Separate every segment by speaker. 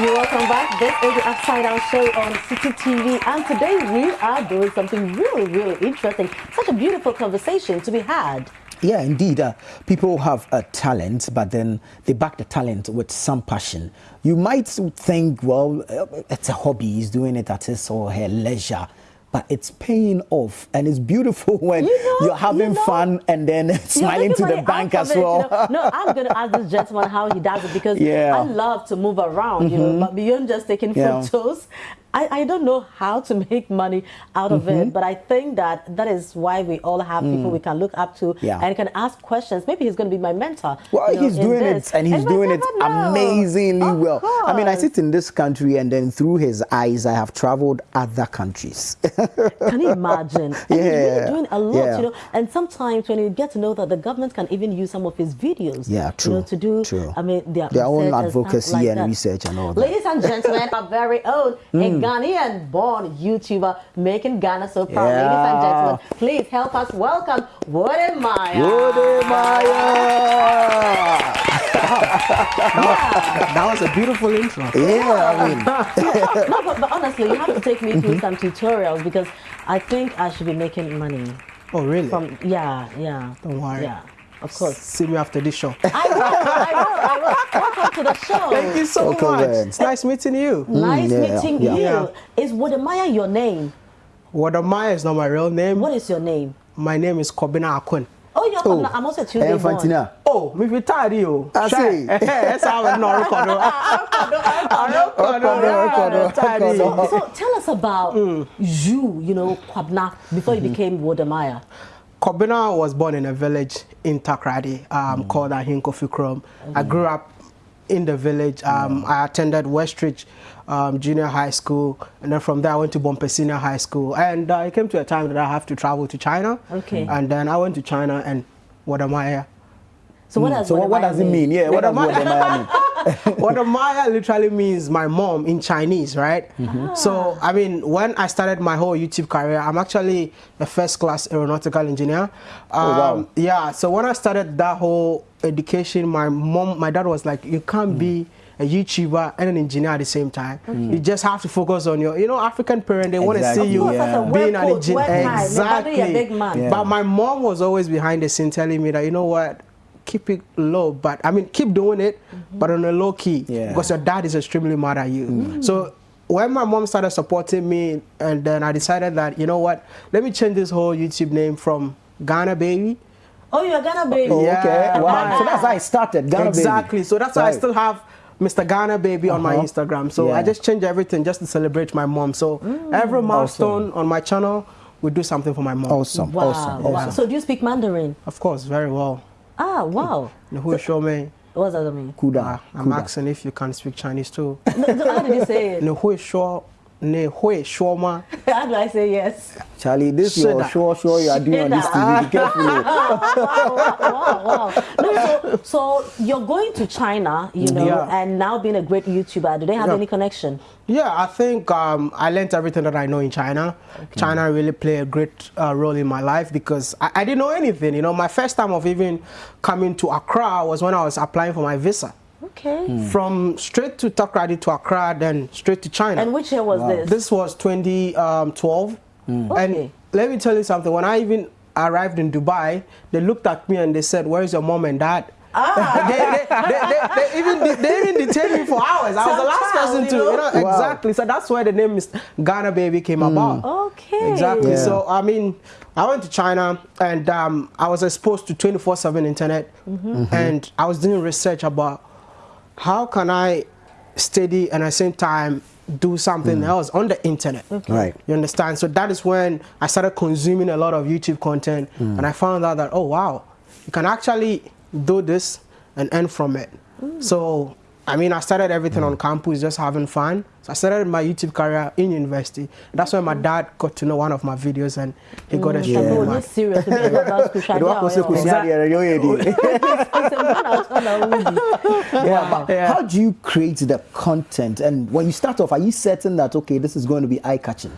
Speaker 1: You're welcome back. This is the Upside Down Show on Citi TV, and today we are doing something really, really interesting. Such a beautiful conversation to be had.
Speaker 2: Yeah, indeed. Uh, people have a talent, but then they back the talent with some passion. You might think, well, uh, it's a hobby, he's doing it at his or her leisure but it's paying off and it's beautiful when you know, are having you know, fun and then smiling to the bank as well.
Speaker 1: It, you know? No, I'm going to ask this gentleman how he does it because yeah. I love to move around, mm -hmm. you know, mm-hmm. but beyond just taking yeah. photos, I, I don't know how to make money out of mm -hmm. it, mm-hmm. but I think that that is why we all have mm. people we can look up to yeah. and can ask questions. Maybe he's going to be my mentor.
Speaker 2: Well, you know, he's doing this. it and he's and doing it know. amazingly of well. Course. I mean, I sit in this country and then through his eyes, I have traveled other countries.
Speaker 1: can you imagine? And yeah. he's really doing a lot, yeah. you know. And sometimes when you get to know that the government can even use some of his videos,
Speaker 2: yeah, true,
Speaker 1: you know, to do,
Speaker 2: true.
Speaker 1: I mean,
Speaker 2: their, their own advocacy and, like and research and all that.
Speaker 1: Ladies and gentlemen, our very own mm. Ghanaian born YouTuber making Ghana so proud. Yeah. Ladies and gentlemen, please help us welcome Wode Maya.
Speaker 2: Wode Maya.
Speaker 3: yeah. That was a beautiful intro.
Speaker 2: Yeah, I mean.
Speaker 1: no, but, but, honestly, you have to take me through mm-hmm. some tutorials because I think I should be making money.
Speaker 3: Oh, really?
Speaker 1: From Yeah, yeah.
Speaker 3: Don't worry.
Speaker 1: Yeah. Of course.
Speaker 3: See me after this show.
Speaker 1: I will, I will, I will. Welcome to the show.
Speaker 3: Thank you so
Speaker 2: okay,
Speaker 3: much. Man. It's nice meeting you.
Speaker 1: Mm, nice yeah, meeting yeah. you. Yeah. Is Wodemaya your name?
Speaker 3: Wodemaya is not my real name.
Speaker 1: What is your name?
Speaker 3: My name is Kobina Ackon.
Speaker 1: Oh, you're oh. I'm also Tuesday hey, born.
Speaker 3: Oh, me retired you.
Speaker 2: I see.
Speaker 3: That's how I know
Speaker 1: record. So tell us about mm. you, you know, Kwabna, before you mm -hmm. became Wodemaya.
Speaker 3: Kobina was born in a village in Takoradi um, mm. called Ahinkofi Krom. Mm. I grew up in the village. Um, yeah. I attended Westridge um, Junior High School, and then from there I went to Bompeh Senior High School. And uh, it came to a time that I have to travel to China.
Speaker 1: Okay.
Speaker 3: And then I went to China, and what am I?
Speaker 1: So what does,
Speaker 2: so what, what does it mean? Yeah, what does Wodemaya mean?
Speaker 3: Wodemaya literally means my mom in Chinese, right? Mm -hmm. So, I mean, when I started my whole YouTube career, I'm actually a first class aeronautical engineer. Um, oh, wow. Um, yeah, so when I started that whole education, my mom, my dad was like, you can't mm. be a YouTuber and an engineer at the same time. Okay. You just have to focus on your, you know, African parent, they exactly. want to see you yeah. being an engineer. Exactly. Yeah. But my mom was always behind the scene telling me that, you know what, keep it low, but I mean, keep doing it, mm -hmm. but on a low key, yeah. because your dad is extremely mad at you. Mm. So when my mom started supporting me, and then I decided that you know what, let me change this whole YouTube name from Ghana Baby.
Speaker 1: Oh, you're Ghana Baby.
Speaker 2: Oh, okay. Wow. so that's how I started. Ghana
Speaker 3: exactly.
Speaker 2: Baby.
Speaker 3: So that's right. why I still have. Mr. Ghana Baby uh -huh. on my uh-huh. Instagram. So yeah. I just changed everything just to celebrate my mom. So mm. every milestone awesome. on my channel, we do something for my mom.
Speaker 2: Awesome.
Speaker 1: Wow.
Speaker 2: Awesome.
Speaker 1: Wow. awesome. So do you speak Mandarin?
Speaker 3: Of course, very well.
Speaker 1: Ah, wow.
Speaker 3: Who show me?
Speaker 1: What does that mean?
Speaker 2: Kuda.
Speaker 3: Uh, I'm
Speaker 2: Kuda.
Speaker 3: asking if you can speak Chinese too.
Speaker 1: no, how did you say it?
Speaker 3: No, who show ne hui sure ma.
Speaker 1: How do I say yes?
Speaker 2: Charlie, this is your sure sure you are doing on this TV. Be careful.
Speaker 1: wow, wow, wow, wow. No, so, so you're going to China, you know, yeah. and now being a great YouTuber. Do they have yeah. any connection?
Speaker 3: Yeah, I think um, I learned everything that I know in China. Okay. China really played a great uh, role in my life because I, I didn't know anything. You know, my first time of even coming to Accra was when I was applying for my visa.
Speaker 1: Okay. Mm.
Speaker 3: From straight to Takoradi to Accra, then straight to China.
Speaker 1: And which year was wow. this?
Speaker 3: This was 2012. Mm. Okay. And let me tell you something. When I even arrived in Dubai, they looked at me and they said, "Where is your mom and dad?" Ah. they, they, they, they, even they even detained me for hours. I was the last child, person to, you know, wow. exactly. So that's where the name is Ghana Baby came mm. about.
Speaker 1: Okay.
Speaker 3: Exactly. Yeah. So I mean, I went to China and um, I was exposed to 24/7 internet, mm -hmm. Mm -hmm. and I was doing research about how can I study and at the same time do something mm. else on the internet.
Speaker 2: Okay. Right.
Speaker 3: You understand? So that is when I started consuming a lot of YouTube content mm. and I found out that, oh wow, you can actually do this and earn from it. Mm. So I mean, I started everything mm. on campus, just having fun. So I started my YouTube career in university. That's when my dad got to know one of my videos and he got mm.
Speaker 1: a yeah. serious
Speaker 2: yeah. yeah. How do you create the content? And when you start off, are you certain that, okay, this is going to be eye-catching?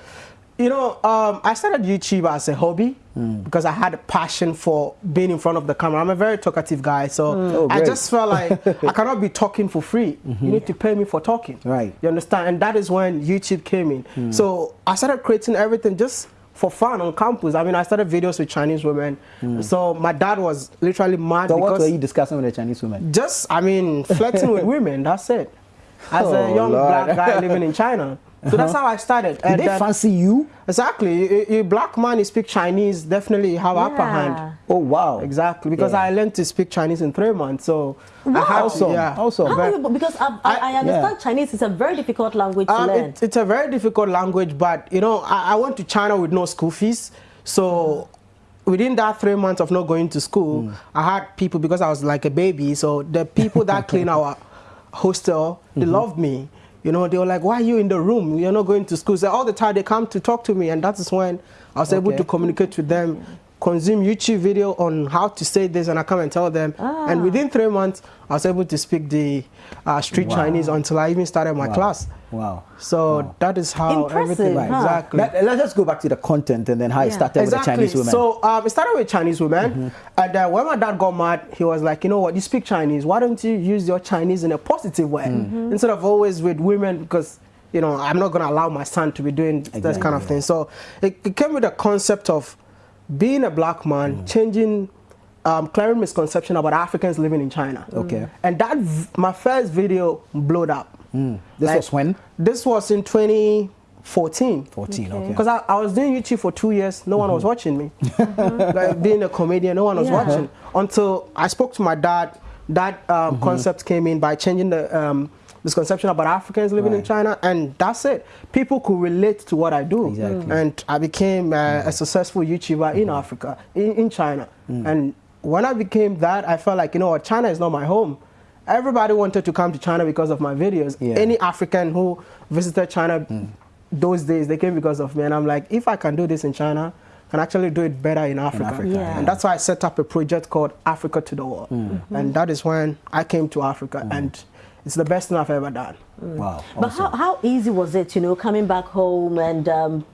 Speaker 3: You know, um, I started YouTube as a hobby mm. because I had a passion for being in front of the camera. I'm a very talkative guy, so mm. oh, I just felt like I cannot be talking for free. Mm -hmm. You need to pay me for talking.
Speaker 2: Right.
Speaker 3: You understand? And that is when YouTube came in. Mm. So I started creating everything just for fun on campus. I mean, I started videos with Chinese women. Mm. So my dad was literally mad.
Speaker 2: So what were you discussing with the Chinese women?
Speaker 3: Just, I mean, flirting with women. That's it. As oh, a young Lord. black guy living in China. So that's how I started.
Speaker 2: Did they fancy you?
Speaker 3: Exactly. You, black man, you speak Chinese, definitely have yeah. upper hand.
Speaker 2: Oh, wow.
Speaker 3: Exactly. Because yeah. I learned to speak Chinese in three months. So
Speaker 2: wow. I also,
Speaker 3: yeah.
Speaker 2: Also,
Speaker 1: you, because I, I, I understand yeah. Chinese is a very difficult language to um, learn.
Speaker 3: It, it's a very difficult language, but, you know, I, I went to China with no school fees. So within that three months of not going to school, mm. I had people, because I was like a baby, so the people that clean our hostel, they mm -hmm. loved me. You know, they were like, why are you in the room? You're not going to school. So all the time they come to talk to me, and that is when I was okay. able to communicate with them, consume YouTube video on how to say this, and I come and tell them. Ah. And within three months, I was able to speak the uh, street wow. Chinese until I even started my
Speaker 2: wow.
Speaker 3: class.
Speaker 2: Wow.
Speaker 3: So
Speaker 2: wow.
Speaker 3: that is how
Speaker 1: Impressive,
Speaker 3: everything,
Speaker 1: huh?
Speaker 3: exactly.
Speaker 2: Let, us just go back to the content and then how yeah. it started exactly. with the Chinese women.
Speaker 3: So um, it started with Chinese women. Mm -hmm. And uh, when my dad got mad, he was like, you know what, you speak Chinese. Why don't you use your Chinese in a positive way? Mm -hmm. Instead of always with women, because you know, I'm not going to allow my son to be doing exactly, this kind of thing. So it, it, came with a concept of being a black man, mm. changing, um, clearing misconception about Africans living in China.
Speaker 2: Okay.
Speaker 3: And that, my first video blowed up.
Speaker 2: Mm. This like, was when?
Speaker 3: This was in 2014.
Speaker 2: 14, okay.
Speaker 3: Because I, I, was doing YouTube for two years, no mm -hmm. one was mm-hmm. watching me. like being a comedian, no one was yeah. watching. Until I spoke to my dad, that um, -hmm. concept came in by changing the um, misconception about Africans living right. in China, and that's it. People could relate to what I do,
Speaker 2: exactly.
Speaker 3: and I became uh, mm. a successful YouTuber in mm. Africa, in, in China, mm. and when I became that, I felt like you know what, China is not my home. Everybody wanted to come to China because of my videos. Yeah. Any African who visited China mm. those days, they came because of me, and I'm like, if I can do this in China, I can actually do it better in Africa. In Africa
Speaker 1: yeah.
Speaker 3: And that's why I set up a project called Africa to the World. Mm. -hmm. And that is when I came to Africa. Mm. And it's the best thing I've ever done.
Speaker 2: Mm. Wow.
Speaker 1: But how, how easy was it, you know, coming back home and um,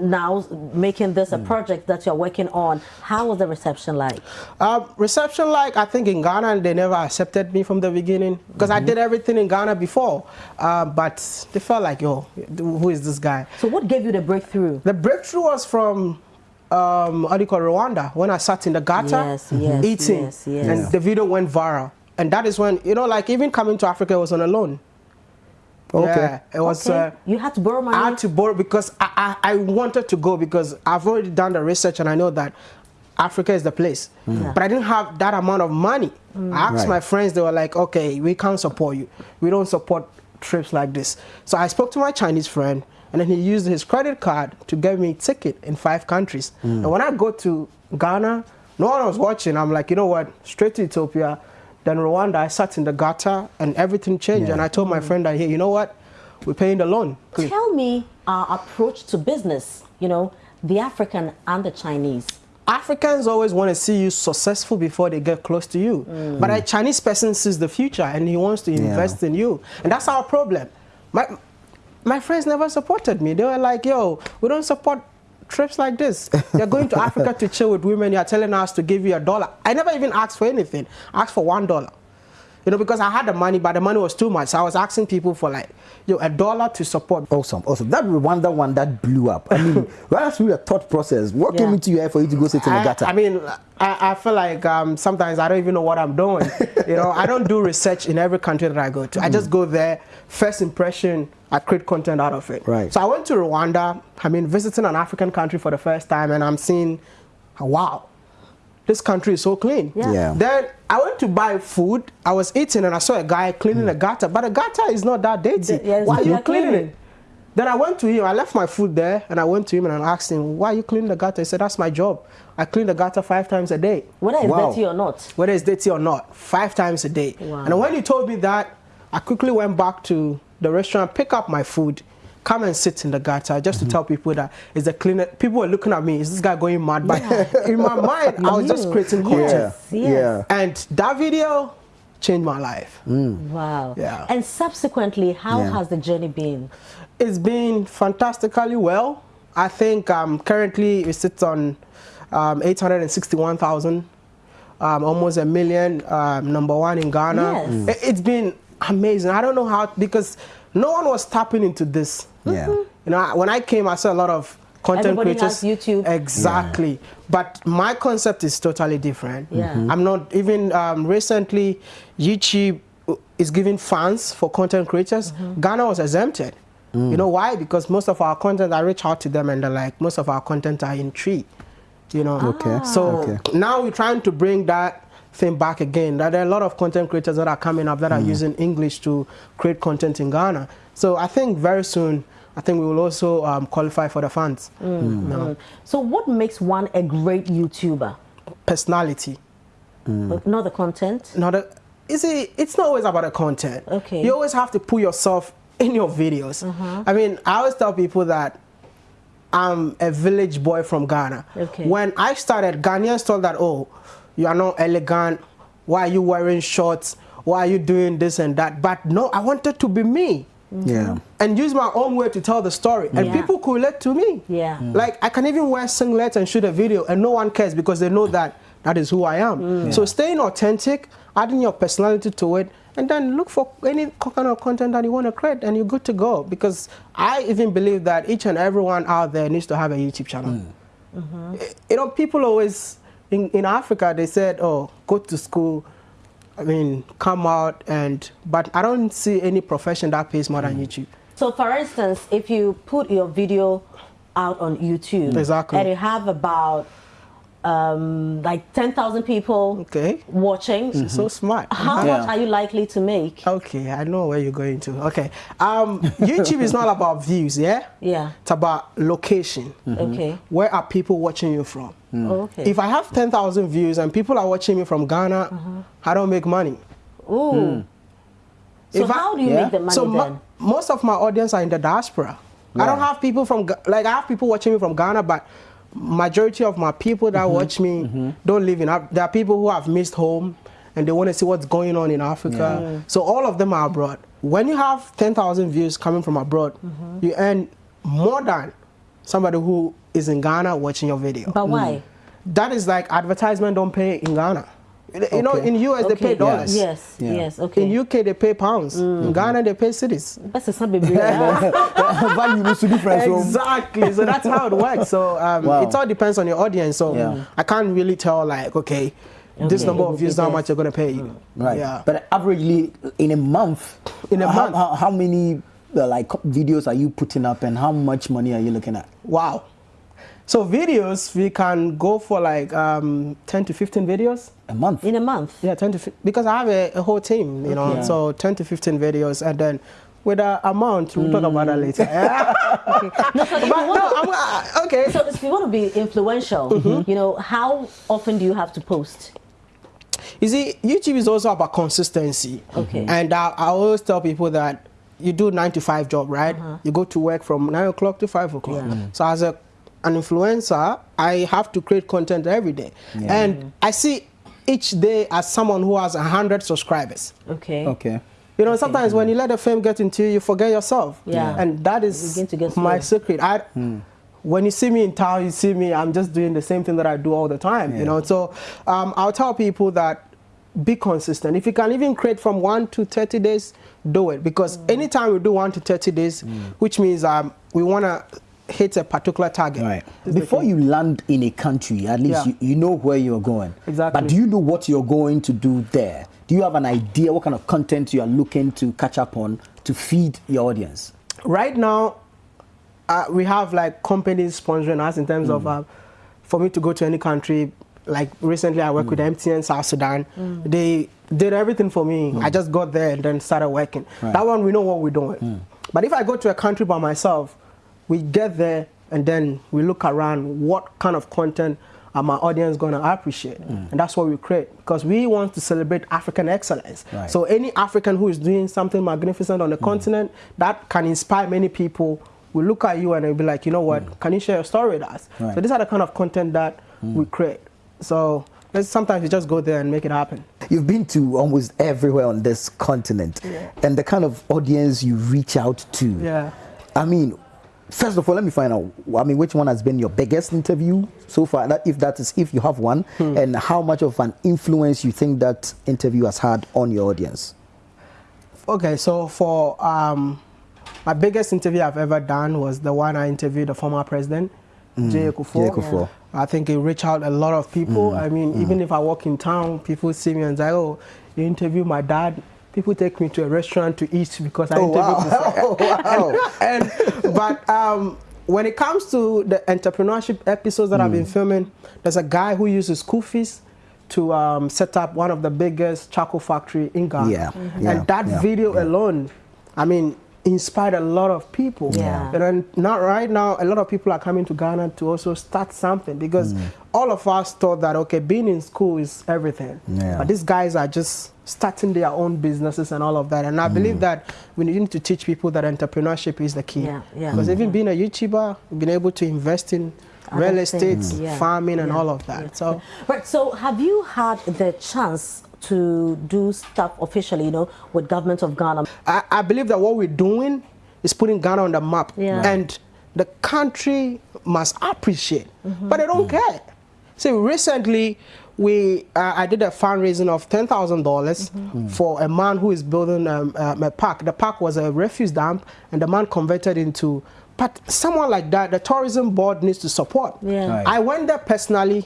Speaker 1: now making this a mm. project that you're working on? How was the reception like?
Speaker 3: Uh, reception like, I think in Ghana, they never accepted me from the beginning because mm -hmm. I mm-hmm. did everything in Ghana before. Uh, but they felt like, yo, who is this guy?
Speaker 1: So what gave you the breakthrough?
Speaker 3: The breakthrough was from um, what do you call Rwanda when I sat in the gutter
Speaker 1: yes, yes,
Speaker 3: eating
Speaker 1: yes.
Speaker 3: and the video went viral and that is when you know like even coming to africa was on a loan
Speaker 2: okay
Speaker 3: yeah, it was okay. uh,
Speaker 1: you had to borrow money
Speaker 3: i had to borrow because I, I, I wanted to go because i've already done the research and i know that africa is the place mm. yeah. but i didn't have that amount of money mm. i asked right. my friends they were like okay we can't support you we don't support trips like this so i spoke to my chinese friend and then he used his credit card to get me a ticket in five countries mm. and when i go to ghana no one was watching i'm like you know what straight to ethiopia then Rwanda, I sat in the gutter and everything changed. Yeah. And I told my friend that, hey, you know what? We're paying the loan.
Speaker 1: Tell me our approach to business, you know, the African and the Chinese.
Speaker 3: Africans always want to see you successful before they get close to you. Mm. But a Chinese person sees the future and he wants to invest yeah. in you. And that's our problem. My, my friends never supported me. They were like, yo, we don't support trips like this. You're going to Africa to chill with women. You're telling us to give you a dollar. I never even asked for anything. I asked for one dollar. You know, because I had the money, but the money was too much. So I was asking people for like, you know, a dollar to support.
Speaker 2: Awesome, awesome. That Rwanda one that one that blew up. I mean, that's really a thought process. What yeah. came into your head for you to go sit in the gutter?
Speaker 3: I mean, I, I feel like um, sometimes I don't even know what I'm doing. you know, I don't do research in every country that I go to. Mm. I just go there, first impression, I create content out of it.
Speaker 2: Right.
Speaker 3: So I went to Rwanda. I mean, visiting an African country for the first time, and I'm seeing, wow, this country is so clean.
Speaker 1: Yeah.
Speaker 2: yeah.
Speaker 3: Then I went to buy food. I was eating, and I saw a guy cleaning mm. a gutter, but a gutter is not that dirty.
Speaker 1: Yeah,
Speaker 3: Why are you cleaning it? Then I went to him. I left my food there, and I went to him and I asked him, "Why are you cleaning the gutter?" He said, "That's my job. I clean the gutter five times a day."
Speaker 1: Whether it's wow. dirty or not.
Speaker 3: Whether it's dirty or not, five times a day.
Speaker 1: Wow.
Speaker 3: And when he told me that, I quickly went back to the restaurant, pick up my food, come and sit in the gutter just mm -hmm. to mm-hmm. tell people that it's the cleaner. People were looking at me, is this guy going mad? But yeah. in my mind, I was just creating content.
Speaker 1: Yes, yes.
Speaker 3: Yeah. And that video changed my life.
Speaker 2: Mm.
Speaker 1: Wow.
Speaker 3: Yeah.
Speaker 1: And subsequently, how yeah. has the journey been?
Speaker 3: It's been fantastically well. I think um, currently it sits on um, 861,000, um, almost a million, um, number one in Ghana.
Speaker 1: Yes. Mm.
Speaker 3: It, has been amazing. I don't know how, because no one was tapping into this.
Speaker 2: Yeah.
Speaker 3: You know, when I came, I saw a lot of content
Speaker 1: Everybody
Speaker 3: creators.
Speaker 1: has YouTube.
Speaker 3: Exactly. Yeah. But my concept is totally different.
Speaker 1: Yeah. Mm -hmm.
Speaker 3: I'm not even um, recently YouTube is giving funds for content creators. Mm -hmm. Ghana was exempted. Mm. You know why? Because most of our content, I reach out to them and they're like, most of our content are in Twi. You know.
Speaker 2: Okay.
Speaker 3: So
Speaker 2: okay.
Speaker 3: now we're trying to bring that thing back again. That there are a lot of content creators that are coming up that mm. are using English to create content in Ghana. So I think very soon I think we will also um, qualify for the funds. Mm.
Speaker 1: Mm. Mm. So what makes one a great YouTuber?
Speaker 3: Personality.
Speaker 1: Mm. Not the content?
Speaker 3: Not the, you see, it's not always about the content.
Speaker 1: Okay.
Speaker 3: You always have to put yourself in your videos. -huh. I mean, I always tell people that I'm a village boy from Ghana.
Speaker 1: Okay.
Speaker 3: When I started, Ghanaians thought that, oh, you are not elegant. Why are you wearing shorts? Why are you doing this and that? But no, I wanted to be me.
Speaker 2: Mm-hmm. Yeah.
Speaker 3: And use my own way to tell the story. And
Speaker 1: yeah.
Speaker 3: people could relate to me.
Speaker 1: Yeah. Mm.
Speaker 3: Like I can even wear singlets and shoot a video and no one cares because they know that that is who I am. Mm. So staying authentic, adding your personality to it, and then look for any kind of content that you want to create and you're good to go. Because I even believe that each and everyone out there needs to have a YouTube channel. Mm. -hmm. You know, people always, in, in Africa, they said, oh, go to school, I mean, come out and, but I don't see any profession that pays more than mm. YouTube.
Speaker 1: So for instance, if you put your video out on YouTube
Speaker 3: exactly.
Speaker 1: and you have about um, like 10,000 people
Speaker 3: okay.
Speaker 1: watching.
Speaker 3: Mm -hmm. So smart.
Speaker 1: How yeah. much are you likely to make?
Speaker 3: Okay, I know where you're going to. Okay. Um, YouTube is not about views, yeah?
Speaker 1: Yeah.
Speaker 3: It's about location.
Speaker 1: Mm -hmm. Okay.
Speaker 3: Where are people watching you from?
Speaker 1: Mm. Okay.
Speaker 3: If I have 10,000 views and people are watching me from Ghana, -huh. I don't make money.
Speaker 1: Ooh. Mm. So if how I, do you yeah? make the money so then?
Speaker 3: most of my audience are in the diaspora. Yeah. I don't have people from, like I have people watching me from Ghana, but majority of my people that mm -hmm. watch me mm -hmm. don't live in There are people who have missed home and they want to see what's going on in Africa. Yeah. So all of them are abroad. When you have 10,000 views coming from abroad, mm -hmm. you earn more than somebody who is in Ghana watching your video.
Speaker 1: But why?
Speaker 3: That is like advertisement don't pay in Ghana. You okay. know, in US okay. they pay dollars.
Speaker 1: Yes, yeah. yes, okay.
Speaker 3: In UK they pay pounds. Mm. In Ghana they pay cedis.
Speaker 1: That's a Value
Speaker 2: needs to different.
Speaker 3: Exactly. So that's how it works. So um, wow. it all depends on your audience. So yeah. I can't really tell like, okay, Okay. this number of views, how much you're going to pay. Mm.
Speaker 2: Right. Yeah. But averagely, in a month,
Speaker 3: in a
Speaker 2: how,
Speaker 3: month,
Speaker 2: how, how many uh, like videos are you putting up, and how much money are you looking at?
Speaker 3: Wow. So videos, we can go for like um, 10 to 15 videos.
Speaker 2: A month?
Speaker 1: In a month?
Speaker 3: Yeah, 10 to because I have a, a whole team, you know, yeah. so 10 to 15 videos and then with the amount, we'll mm. talk about that later.
Speaker 1: okay. No, so but, no, I'm, uh, okay. So if you want to be influential, mm -hmm. you know, how often do you have to post?
Speaker 3: You see, YouTube is also about consistency.
Speaker 1: Okay.
Speaker 3: And I, I always tell people that you do nine to five job, right? Uh -huh. You go to work from nine o'clock to five o'clock. Yeah. Mm. So as a an influencer, I have to create content every day. Yeah. And I see each day as someone who has 100 subscribers.
Speaker 1: Okay.
Speaker 2: Okay.
Speaker 3: You know, sometimes okay. when you let the fame get into you, you forget yourself.
Speaker 1: Yeah.
Speaker 3: And that is my secret. I, mm. When you see me in town, you see me, I'm just doing the same thing that I do all the time, yeah. you know. So um, I'll tell people that be consistent. If you can even create from 1 to 30 days, do it. Because mm. anytime we do 1 to 30 days, mm. which means um, we want to hit a particular target.
Speaker 2: Right. Before you land in a country, at least yeah. you, you, know where you're going.
Speaker 3: Exactly.
Speaker 2: But do you know what you're going to do there? Do you have an idea what kind of content you are looking to catch up on to feed your audience?
Speaker 3: Right now, uh, we have like companies sponsoring us in terms mm. of uh, for me to go to any country. Like recently, I worked mm. with MTN South Sudan. Mm. They did everything for me. I mm. just got there and then started working. Right. That one, we know what we're doing. Mm. But if I go to a country by myself, we get there and then we look around what kind of content are my audience going to appreciate mm. and that's what we create because we want to celebrate african excellence right. so any african who is doing something magnificent on the mm. continent that can inspire many people will look at you and they'll be like you know what mm. can you share your story with us right. so these are the kind of content that mm. we create so sometimes you just go there and make it happen.
Speaker 2: You've been to almost everywhere on this continent,
Speaker 3: yeah.
Speaker 2: and the kind of audience you reach out to.
Speaker 3: Yeah.
Speaker 2: I mean, first of all, let me find out. I mean, which one has been your biggest interview so far? That, if that is, if you have one, hmm. and how much of an influence you think that interview has had on your audience?
Speaker 3: Okay, so for um, my biggest interview I've ever done was the one I interviewed the former president, mm. Jay Kufuor. I think it reached out a lot of people. Mm. I mean, mm. even if I walk in town, people see me and say, "Oh, you interview my dad." People take me to a restaurant to eat because I oh, interviewed wow. wow. and, and, but um, when it comes to the entrepreneurship episodes that I've been mm. filming, there's a guy who uses school fees to um, set up one of the biggest charcoal factory in Ghana.
Speaker 2: Yeah. Mm -hmm.
Speaker 3: And that yeah. video yeah. alone, I mean, inspired a lot of people.
Speaker 1: Yeah.
Speaker 3: And then not right now, a lot of people are coming to Ghana to also start something because mm. all of us thought that okay, being in school is everything.
Speaker 2: Yeah.
Speaker 3: But these guys are just starting their own businesses and all of that. And I mm. believe that we need to teach people that entrepreneurship is the key.
Speaker 1: Yeah, yeah.
Speaker 3: Because even being a YouTuber, being able to invest in real estate, yeah. farming, and yeah. all of that. Yeah. So,
Speaker 1: right. So, have you had the chance to do stuff officially, you know, with government of Ghana?
Speaker 3: I, I believe that what we're doing is putting Ghana on the map, and the country must appreciate, mm -hmm. but they don't mm -hmm. care. See, recently we uh, I did a fundraising of ten thousand mm -hmm. dollars for a man who is building um, um, a park. The park was a refuse dump, and the man converted into but someone like that, the tourism board needs to support.
Speaker 1: Yeah.
Speaker 3: Right. I went there personally,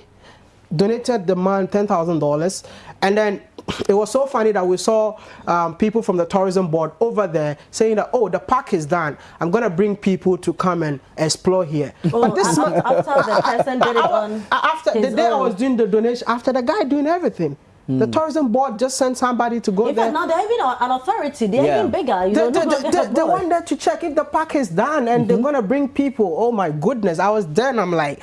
Speaker 3: donated the man $10,000, and then it was so funny that we saw um, people from the tourism board over there saying that, oh, the park is done. I'm going to bring people to come and explore here.
Speaker 1: Oh, but this after, after the person did it on
Speaker 3: After the day own. I was doing the donation, after the guy doing everything. The hmm. tourism board just sent somebody to go
Speaker 1: in
Speaker 3: there.
Speaker 1: Fact, now they're even an authority. They're yeah. even bigger. You
Speaker 3: the, know, the, the, the, one there to check if the park is done and mm -hmm. they're mm-hmm. going to bring people. Oh my goodness. I was there and I'm like,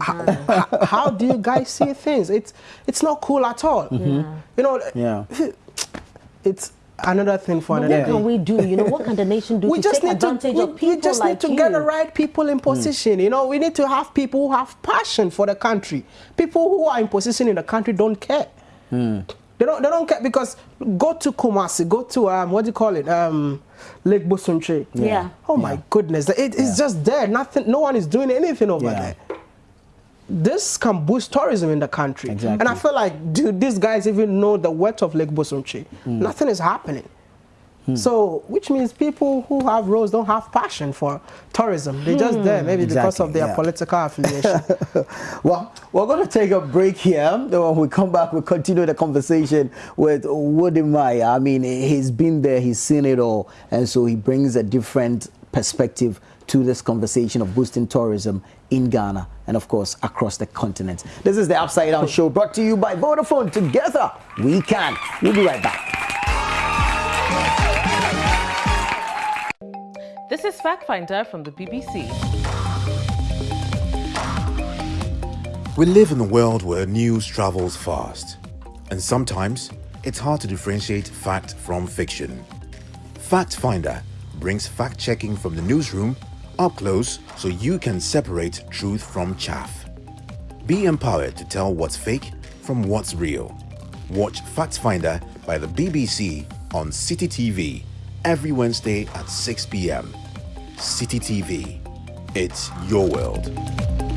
Speaker 3: how, how, do you guys see things? It's, it's not cool at all.
Speaker 1: Mm -hmm.
Speaker 3: You know,
Speaker 2: yeah.
Speaker 3: it's another thing for
Speaker 1: but
Speaker 3: another
Speaker 1: what can we do you know what can the nation do we to just take need advantage
Speaker 3: to,
Speaker 1: we, of people
Speaker 3: we just
Speaker 1: like
Speaker 3: need to
Speaker 1: you?
Speaker 3: get the right people in position mm. you know we need to have people who have passion for the country people who are in position in the country don't care
Speaker 2: mm.
Speaker 3: They don't, they don't care because go to Kumasi, go to, um, what do you call it, um, Lake Bosumtwi.
Speaker 1: Yeah. yeah.
Speaker 3: Oh my
Speaker 1: yeah.
Speaker 3: goodness, it, it's yeah. just there. Nothing, no one is doing anything over there. This can boost tourism in the country.
Speaker 2: Exactly.
Speaker 3: And I feel like, do these guys even know the worth of Lake Bosumtwi? Mm. Nothing is happening. Hmm. So, which means people who have roles don't have passion for tourism. They're just there, maybe exactly, because of their yeah. political affiliation.
Speaker 2: well, we're going to take a break here. When we come back, we'll continue the conversation with Wode Maya. I mean, he's been there, he's seen it all, and so he brings a different perspective to this conversation of boosting tourism in Ghana and, of course, across the continent. This is the Upside Down Show brought to you by Vodafone. Together, we can. We'll be right back.
Speaker 4: This is Fact Finder from the BBC.
Speaker 5: We live in a world where news travels fast, and sometimes it's hard to differentiate fact from fiction. Fact Finder brings fact checking from the newsroom up close so you can separate truth from chaff. Be empowered to tell what's fake from what's real. Watch Fact Finder by the BBC on Citi TV every Wednesday at 6 p.m. Citi TV. It's your world.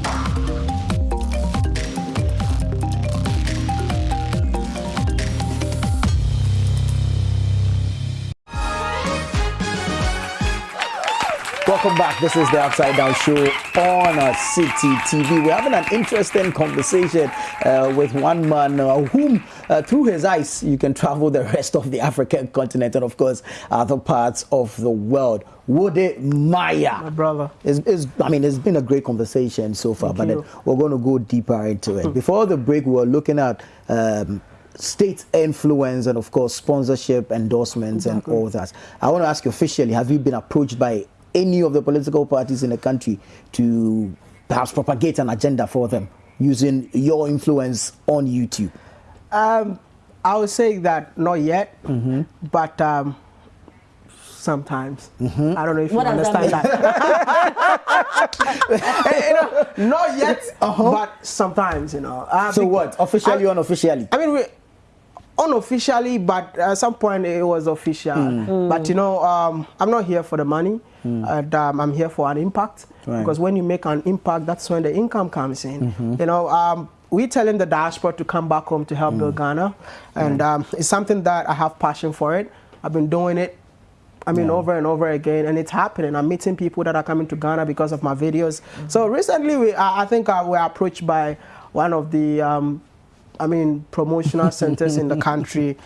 Speaker 2: Welcome back. This is the Upside Down Show on uh, Citi TV. We're having an interesting conversation uh, with one man uh, whom, uh, through his eyes, you can travel the rest of the African continent and, of course, other parts of the world. Wode Maya.
Speaker 3: My brother.
Speaker 2: It's, it's, I mean, it's been a great conversation so far, Thank but then we're going to go deeper into it. Before the break, we were looking at um, state influence and, of course, sponsorship, endorsements, exactly. and all that. I want to ask you officially have you been approached by any of the political parties in the country to perhaps propagate an agenda for them using your influence on YouTube?
Speaker 3: Um, I would say that not yet,
Speaker 2: mm -hmm.
Speaker 3: but um, sometimes.
Speaker 2: Mm -hmm.
Speaker 3: I don't know if what you understand that. you know, not yet, uh -huh. but sometimes, you know.
Speaker 2: Uh, so what? Officially I, or unofficially?
Speaker 3: I mean, we, unofficially, but at some point it was official. Mm. But you know, um, I'm not here for the money, mm. and um, I'm here for an impact. Right. Because when you make an impact, that's when the income comes in. Mm -hmm. You know, um, we're telling the diaspora to come back home to help build mm. Ghana, and um, it's something that I have passion for it. I've been doing it I mean, yeah. over and over again, and it's happening. I'm meeting people that are coming to Ghana because of my videos. Mm -hmm. So recently, we, I, I think uh, we were approached by one of the um, I mean, promotional centers in the country.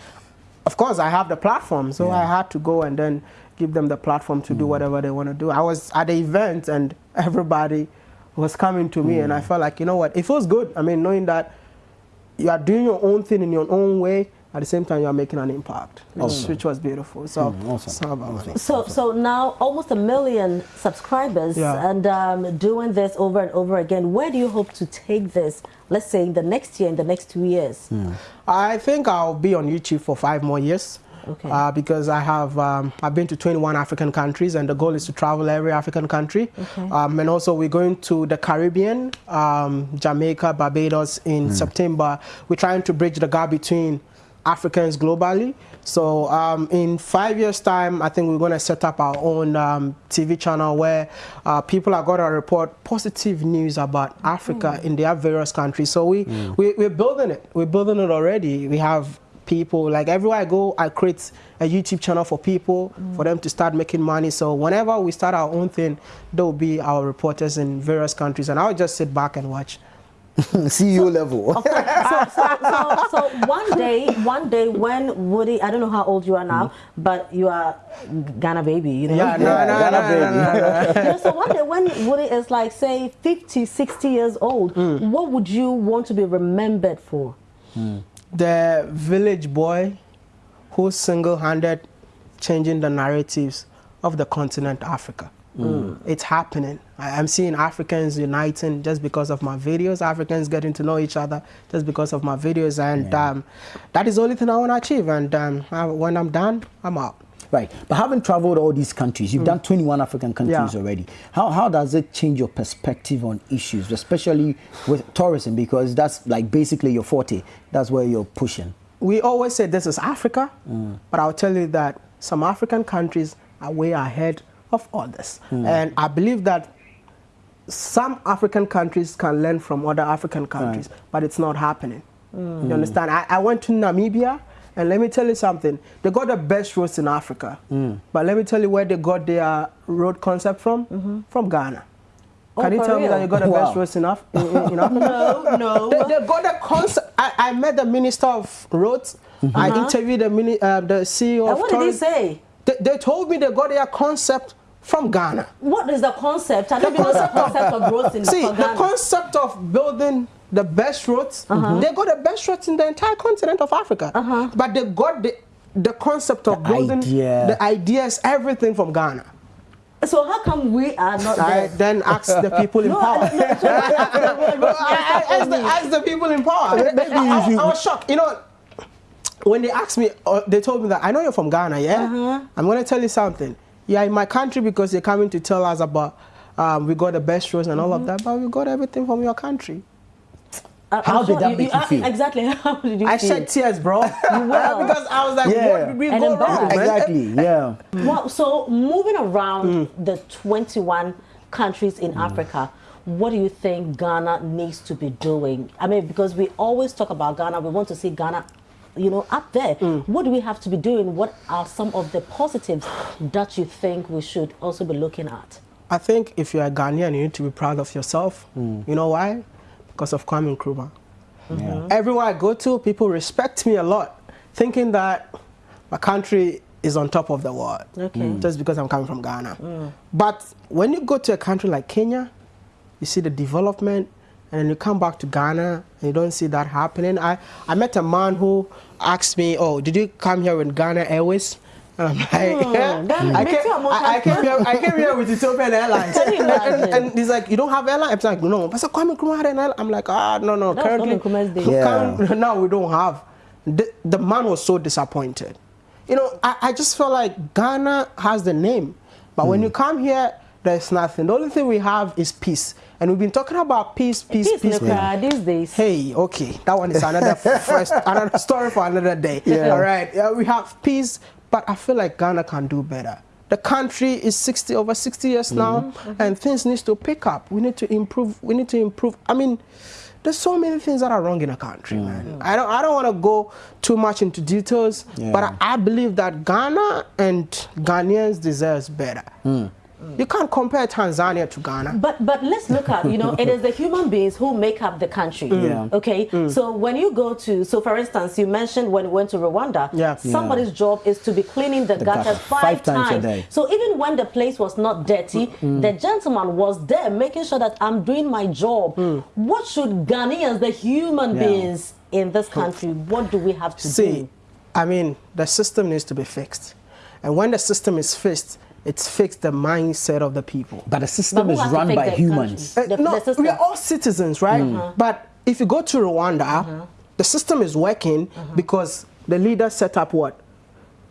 Speaker 3: Of course, I have the platform, so yeah. I had to go and then give them the platform to mm. do whatever they want to do. I was at the event and everybody was coming to me, mm. and I felt like, you know what, it feels good. I mean, knowing that you are doing your own thing in your own way, at the same time you are making an impact, which, awesome. which was beautiful. So, mm, awesome.
Speaker 1: awesome. so, so now almost a million subscribers yeah. and um, doing this over and over again. Where do you hope to take this? Let's say in the next year, in the next two years.
Speaker 3: Mm. I think I'll be on YouTube for five more years. Okay. Uh, because I have um, I've been to 21 African countries and the goal is to travel every African country okay. um, and also we're going to the Caribbean um, Jamaica Barbados in mm. September we're trying to bridge the gap between Africans globally. So um, in five years' time, I think we're going to set up our own um, TV channel where uh, people are going to report positive news about Africa mm. in their various countries. So we, mm. we, we're building it. We're building it already. We have people, like everywhere I go, I create a YouTube channel for people, mm. for them to start making money. So whenever we start our own thing, there will be our reporters in various countries. And I'll just sit back and watch.
Speaker 2: CEO so, level.
Speaker 1: so, so, so, so, one day, one day when Wode, I don't know how old you are now, mm but you are Ghana baby, you know?
Speaker 3: Yeah, no, yeah, no, Ghana no, baby.
Speaker 1: No, no, no. so one day when Wode is like, say, 50, 60 years old, mm. what would you want to be remembered for?
Speaker 3: Mm. The village boy who's single-handed changing the narratives of the continent Africa. Mm. It's happening. I, am seeing Africans uniting just because of my videos, Africans getting to know each other just because of my videos. And yeah. um, that is the only thing I want to achieve. And um, I, when I'm done, I'm out.
Speaker 2: Right. But having traveled all these countries, you've mm. done 21 African countries yeah. already. How, how does it change your perspective on issues, especially with tourism? Because that's like basically your forte. That's where you're pushing.
Speaker 3: We always say this is Africa, mm. but I'll tell you that some African countries are way ahead of others. Mm. And I believe that some African countries can learn from other African countries, right. but it's not happening. Mm. You understand? I, I, went to Namibia, and let me tell you something. They got the best roads in Africa. Mm. But let me tell you where they got their road concept from? -hmm. From Ghana. Oh, Can you tell real? me that you got the wow. best roads in, Af in, in Africa?
Speaker 1: no, no.
Speaker 3: They, they got the concept. I, I, met the minister of roads. -hmm. I uh-huh. interviewed the, mini, uh, the CEO
Speaker 1: and
Speaker 3: of
Speaker 1: What did he say?
Speaker 3: They, they told me they got their concept from Ghana.
Speaker 1: What is the concept? I the concept, the concept of roads in
Speaker 3: See, the concept of building the best roads, uh -huh. they got the best roads in the entire continent of Africa. Uh -huh. But they got the, the concept of the building idea. the ideas, everything from Ghana.
Speaker 1: So how come we are not there?
Speaker 3: then ask the people in no, power. No, ask, the, ask the people in power. Maybe I, I, I was shocked. You know, when they asked me, uh, they told me that I know you're from Ghana, yeah. Uh -huh. I'm going to tell you something yeah, in my country because they're coming to tell us about um, we got the best roads and mm -hmm. all of mm-hmm. that, but we got everything from your country.
Speaker 2: Uh, How did that you, make you, you, feel?
Speaker 1: Exactly. How did you
Speaker 3: I
Speaker 1: feel?
Speaker 3: shed tears, bro. because I was like, yeah. what did we and go wrong?
Speaker 2: Exactly. Yeah.
Speaker 1: Well, so moving around mm. the 21 countries in mm. Africa, what do you think Ghana needs to be doing? I mean, because we always talk about Ghana, we want to see Ghana you know, up there. Mm. What do we have to be doing? What are some of the positives that you think we should also be looking at?
Speaker 3: I think if you're a Ghanaian, you need to be proud of yourself. Mm. You know why? Because of Kwame Nkrumah. Mm -hmm. Everywhere I go to, people respect me a lot, thinking that my country is on top of the world. Okay. Mm. Just because I'm coming from Ghana. Mm. But when you go to a country like Kenya, you see the development, and then you come back to Ghana and you don't see that happening. I, I met a man who asked me, oh, did you come here with Ghana Airways? I'm like, yeah. I, came, I, I, came here, I came here with Ethiopian Airlines. and, and, he's like, you don't have airline? I'm like, no. But so Kwame Nkrumah had an airline. I'm like, ah, no, no.
Speaker 1: That's currently,
Speaker 3: yeah. now we don't have. The, the man was so disappointed. You know, I, I just felt like Ghana has the name. But mm. when hmm. you come here, there's nothing. The only thing we have is peace. And we've been talking about peace, peace, peace.
Speaker 1: peace yeah. these days.
Speaker 3: Hey, okay, that one is another first, another story for another day. Yeah. All right, yeah, we have peace, but I feel like Ghana can do better. The country is 60 over 60 years mm -hmm. now, mm -hmm. and things need to pick up. We need to improve. We need to improve. I mean, there's so many things that are wrong in a country, mm. man. I don't I don't want to go too much into details, yeah. but I, I, believe that Ghana and Ghanaians deserves better. Mm. You can't compare Tanzania to Ghana.
Speaker 1: But but let's look at, you know, it is the human beings who make up the country. Mm. Yeah. Okay? Mm. So when you go to, so for instance, you mentioned when we went to Rwanda, yeah. somebody's yeah. job is to be cleaning the, the gutters five, five, times. times. a day. So even when the place was not dirty, mm. the gentleman was there making sure that I'm doing my job. Mm. What should Ghanaians, the human yeah. beings in this country, what do we have to
Speaker 3: See,
Speaker 1: do?
Speaker 3: I mean, the system needs to be fixed. And when the system is fixed, it's fixed the mindset of the people.
Speaker 2: But the system is run by humans.
Speaker 3: Uh, no, we are all citizens, right? Mm. But if you go to Rwanda, uh -huh. the system is working uh -huh. because the leaders set up what?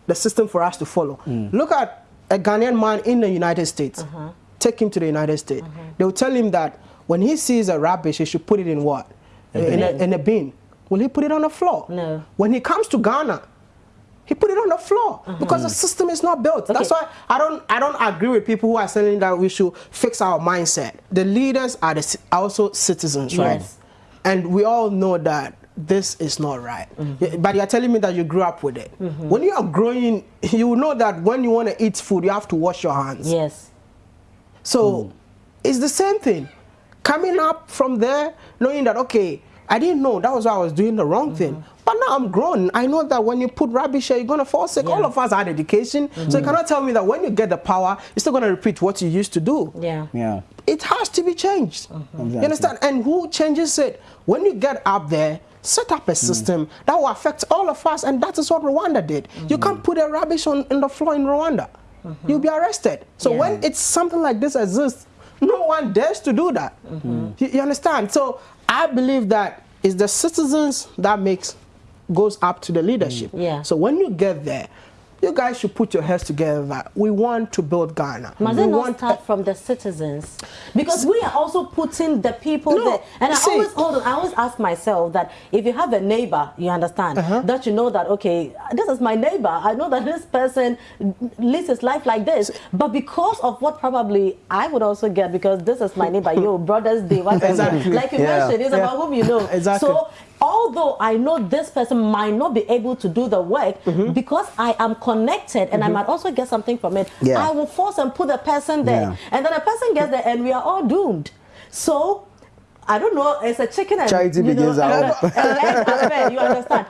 Speaker 3: The system for us to follow. Mm. Look at a Ghanaian man in the United States. -huh. Take him to the United States. Uh-huh. They will tell him that when he sees a rubbish, he should put it in what? A in, a, in a bin. Will he put it on the floor?
Speaker 1: No.
Speaker 3: When he comes to Ghana, he put it on the floor uh -huh. because the system is not built. Okay. That's why I don't I don't agree with people who are saying that we should fix our mindset. The leaders are the, also citizens, yes. right? And we all know that this is not right. Mm -hmm. But you're telling me that you grew up with it. Mm -hmm. When you are growing, you know that when you want to eat food, you have to wash your hands.
Speaker 1: Yes.
Speaker 3: So mm. it's the same thing. Coming up from there, knowing that okay, I didn't know that was why I was doing the wrong -hmm. thing. But now I'm grown. I know that when you put rubbish here, you're going to fall sick. Yeah. All of us had education. Mm -hmm. So you mm-hmm. cannot tell me that when you get the power, you're still going to repeat what you used to do.
Speaker 1: Yeah.
Speaker 2: Yeah.
Speaker 3: It has to be changed. Mm -hmm. exactly. You understand? And who changes it? When you get up there, set up a mm. system mm. that will affect all of us. And that is what Rwanda did. -hmm. You mm-hmm. can't put a rubbish on, in the floor in Rwanda. Mm-hmm. You'll be arrested. So yeah. when it's something like this exists, no one dares to do that. You, you understand? So I believe that it's the citizens that makes goes up to the leadership.
Speaker 1: Mm. Yeah.
Speaker 3: So when you get there, you guys should put your heads together we want to build Ghana.
Speaker 1: Must
Speaker 3: we
Speaker 1: it not start from the citizens? Because we are also putting the people no, there. And I see, always hold on, I always ask myself that if you have a neighbor, you understand, uh -huh. that you know that, okay, this is my neighbor. I know that this person lives his life like this. But because of what probably I would also get, because this is my neighbor, your brother's day, what exactly. like you yeah. mentioned, it's yeah. about whom you know.
Speaker 3: Exactly.
Speaker 1: So although I know this person might not be able to do the work, mm -hmm. because I am connected and mm -hmm. I mm-hmm. might also get something from it, yeah. I will force and put the person there. Yeah. And then the person gets there and we are all doomed. So I don't know, it's a chicken and
Speaker 2: charity you begins know, out.
Speaker 1: affair, you understand?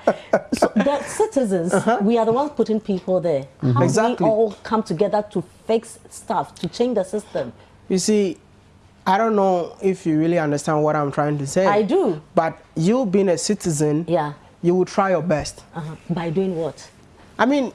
Speaker 1: So the citizens, uh -huh. we are the ones putting people there. Mm -hmm. How exactly. do we all come together to fix stuff, to change the system?
Speaker 3: You see, I don't know if you really understand what I'm trying to say.
Speaker 1: I do.
Speaker 3: But you being a citizen,
Speaker 1: yeah,
Speaker 3: you will try your best.
Speaker 1: Uh -huh. By doing what?
Speaker 3: I mean,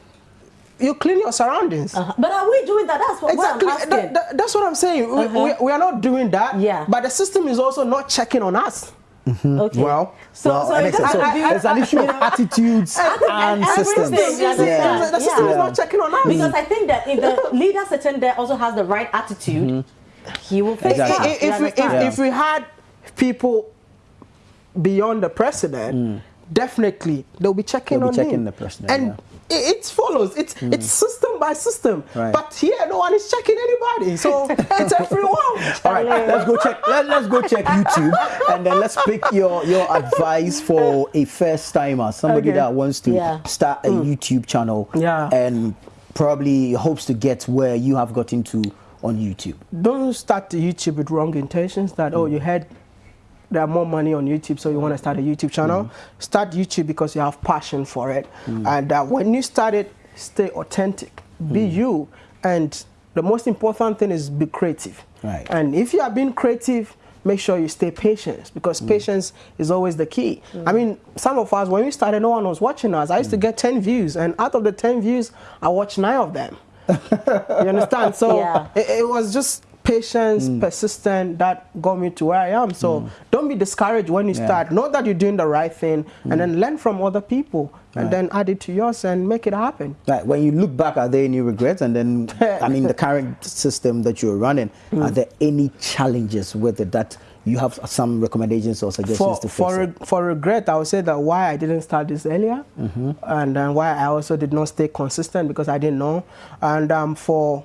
Speaker 3: you clean your surroundings.
Speaker 1: Uh -huh. But are we doing that? That's what, exactly. what I'm asking.
Speaker 3: That, that, that's what I'm saying. Uh -huh. we, we, we, are not doing that.
Speaker 1: Yeah.
Speaker 3: But the system is also not checking on us.
Speaker 2: Mm -hmm. Okay. Well, so, well, so, it's, so it's an issue of attitudes and, and systems.
Speaker 3: Yeah. The system yeah. is not checking on us.
Speaker 1: Because I think that if the leader sitting there also has the right attitude, mm -hmm he will face exactly.
Speaker 3: If, if, we, if, yeah. if, we had people beyond the president, mm. definitely they'll be checking
Speaker 2: they'll
Speaker 3: on
Speaker 2: be checking
Speaker 3: him.
Speaker 2: the president.
Speaker 3: And yeah. it, it, follows. It's mm. it's system by system. Right. But here, no one is checking anybody. So it's everyone.
Speaker 2: All right, let's go check. Let, let's go check YouTube, and then let's pick your your advice for a first timer, somebody okay. that wants to yeah. start a mm. YouTube channel.
Speaker 3: Yeah.
Speaker 2: And probably hopes to get where you have gotten to on YouTube?
Speaker 3: Don't start the YouTube with wrong intentions that, mm. oh, you had there are more money on YouTube, so you want to start a YouTube channel. Mm. Start YouTube because you have passion for it. Mm. And uh, when you start it, stay authentic. Be mm. you. And the most important thing is be creative.
Speaker 2: Right.
Speaker 3: And if you are being creative, make sure you stay patient because mm. patience is always the key. Mm. I mean, some of us, when we started, no one was watching us. I used mm. to get 10 views, and out of the 10 views, I watched nine of them you understand? So yeah. it, it, was just patience, mm. persistent that got me to where I am. So mm. don't be discouraged when you yeah. start. Know that you're doing the right thing mm. and then learn from other people. and right. then add it to yours and make it happen.
Speaker 2: Right. When you look back, are there any regrets? And then, I mean, the current system that you're running, mm. are there any challenges with it that you have some recommendations or suggestions
Speaker 3: for,
Speaker 2: to fix
Speaker 3: for,
Speaker 2: it?
Speaker 3: For regret, I would say that why I didn't start this earlier, mm -hmm. and then why I also did not stay consistent because I didn't know, and um, for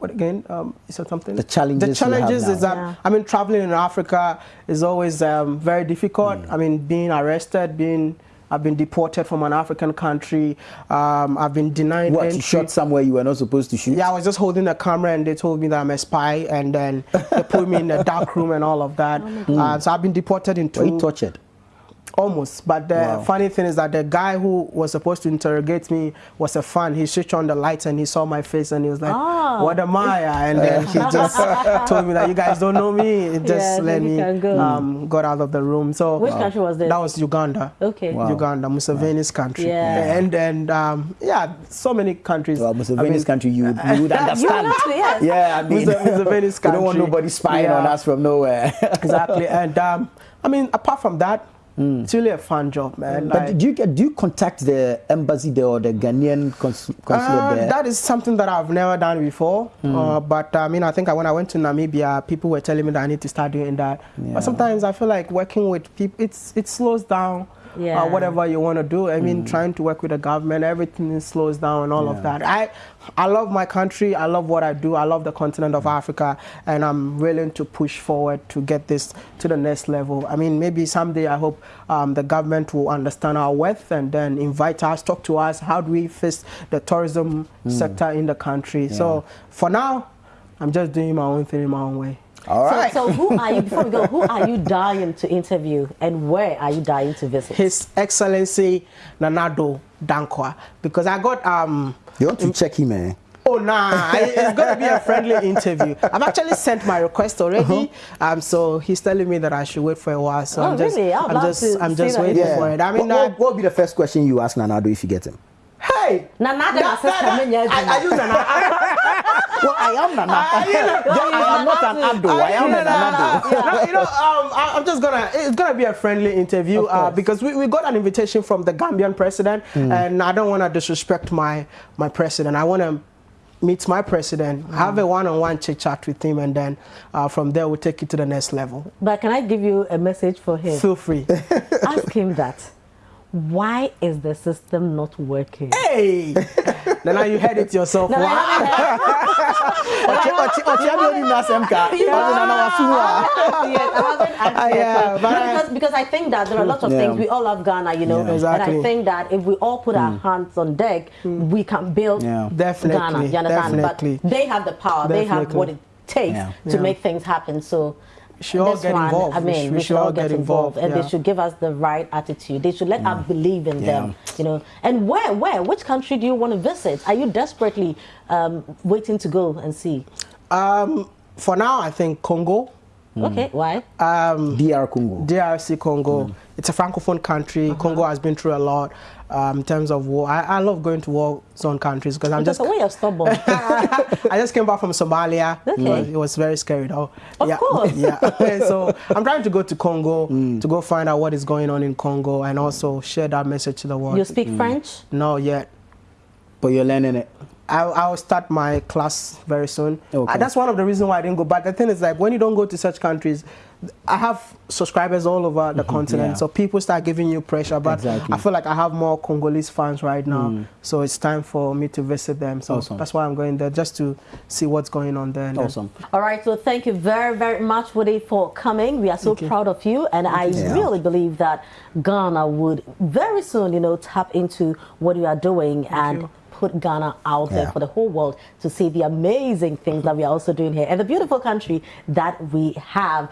Speaker 3: what again? Um, is that something?
Speaker 2: The challenges.
Speaker 3: The challenges is that yeah. I mean, traveling in Africa is always um, very difficult. Mm. I mean, being arrested, being I've been deported from an African country. Um, I've been denied
Speaker 2: what,
Speaker 3: entry.
Speaker 2: you shot somewhere you were not supposed to shoot?
Speaker 3: Yeah, I was just holding a camera and they told me that I'm a spy and then they put me in a dark room and all of that. Oh uh, so I've been deported in two...
Speaker 2: Were you tortured?
Speaker 3: Almost, but the wow. funny thing is that the guy who was supposed to interrogate me was a fan. He switched on the lights and he saw my face and he was like, oh. "What am I?" And then he just told me that you guys don't know me. It just yeah, let me go. um, got out of the room. So
Speaker 1: which wow. country was this?
Speaker 3: That was Uganda.
Speaker 1: Okay,
Speaker 3: wow. Uganda, Museveni's country. Yeah, and and um, yeah, so many countries.
Speaker 2: Well, Museveni's I mean, country, you, you would understand.
Speaker 1: you yes.
Speaker 2: Yeah, I mean,
Speaker 3: Museveni's country.
Speaker 2: We don't want nobody spying yeah. on us from nowhere.
Speaker 3: exactly, and um, I mean, apart from that. Mm. It's really a fun job, man.
Speaker 2: But like, do you get do you contact the embassy there or the Ghanaian consul consulate uh, there?
Speaker 3: That is something that I've never done before. Mm. Uh, but I mean, I think when I went to Namibia, people were telling me that I need to start doing that. Yeah. But sometimes I feel like working with people, it's it slows down yeah. uh, whatever you want to do. I mean, mm. trying to work with the government, everything slows down and all yeah. of that. I, I love my country. I love what I do. I love the continent of Africa, and I'm willing to push forward to get this to the next level. I mean, maybe someday I hope um, the government will understand our worth and then invite us, talk to us. How do we fix the tourism mm. sector in the country? Yeah. So for now, I'm just doing my own thing in my own way.
Speaker 2: All right.
Speaker 1: So, so who are you, before we go, who are you dying to interview and where are you dying to visit?
Speaker 3: His Excellency Nanado Addo Dankwa. Because I got... um.
Speaker 2: You want to check him, eh?
Speaker 3: Oh, nah, it's going to be a friendly interview. I've actually sent my request already. Uh -huh. um, so he's telling me that I should wait for a while. So
Speaker 1: oh,
Speaker 3: I'm just,
Speaker 1: really? I'm
Speaker 3: just, I'm just waiting yeah. for it. I mean,
Speaker 2: what, what, what would be the first question you ask Nana Addo if you get him?
Speaker 3: Hey!
Speaker 1: Nana Addo, that, that,
Speaker 3: that, I, I use Nana.
Speaker 2: Well, I am Nana. I, you know, I am not an Addo. I, I am an Addo.
Speaker 3: you know, um, I, am just gonna. It's gonna be a friendly interview uh, because we, we got an invitation from the Gambian president, mm. and I don't want to disrespect my my president. I want to meet my president, mm. have a one-on-one chit chat with him, and then uh, from there we'll take it to the next level.
Speaker 1: But can I give you a message for him?
Speaker 3: Feel free.
Speaker 1: Ask him that why is the system not working?
Speaker 3: Hey! now you heard it yourself. No,
Speaker 1: because, because I think that there are lots of yeah. things. We all love Ghana, you know.
Speaker 3: Yeah, exactly.
Speaker 1: And I think that if we all put mm. our hands on deck, mm. we can build yeah.
Speaker 3: Definitely.
Speaker 1: Ghana. You understand?
Speaker 3: Definitely.
Speaker 1: But they have the power. Definitely. They have what it takes to make things happen. So
Speaker 3: should all get one, involved.
Speaker 1: I mean, we, we should, all get, involved, involved. and yeah. they should give us the right attitude. They should let us believe in yeah. them, you know. And where, where, which country do you want to visit? Are you desperately um, waiting to go and see?
Speaker 3: Um, for now, I think Congo.
Speaker 1: Mm. Okay, why?
Speaker 2: Um, DR Congo.
Speaker 3: DRC Congo. Mm. It's a francophone country. Uh -huh. Congo has been through a lot um, in terms of war. I, I, love going to war zone countries because I'm just.
Speaker 1: A way you're stubborn.
Speaker 3: I just came back from Somalia.
Speaker 1: Okay. It
Speaker 3: was, it was very scary though.
Speaker 1: Of
Speaker 3: yeah.
Speaker 1: course.
Speaker 3: Yeah. so I'm trying to go to Congo mm. to go find out what is going on in Congo and also share that message to the world.
Speaker 1: You speak mm. French?
Speaker 3: No, yet.
Speaker 2: But you're learning it.
Speaker 3: I, will start my class very soon. Okay. Uh, that's one of the reasons why I didn't go. But the thing is, like, when you don't go to such countries, I have subscribers all over the mm -hmm, continent, yeah. so people start giving you pressure. But exactly. I feel like I have more Congolese fans right now, mm. so it's time for me to visit them. So awesome. that's why I'm going there, just to see what's going on there.
Speaker 2: Awesome.
Speaker 1: All right, so thank you very, very much, Wode, for coming. We are so proud of you, and thank I you. really believe that Ghana would very soon, you know, tap into what you are doing thank and. You put Ghana out there for the whole world to see the amazing things that we are also doing here and the beautiful country that we have.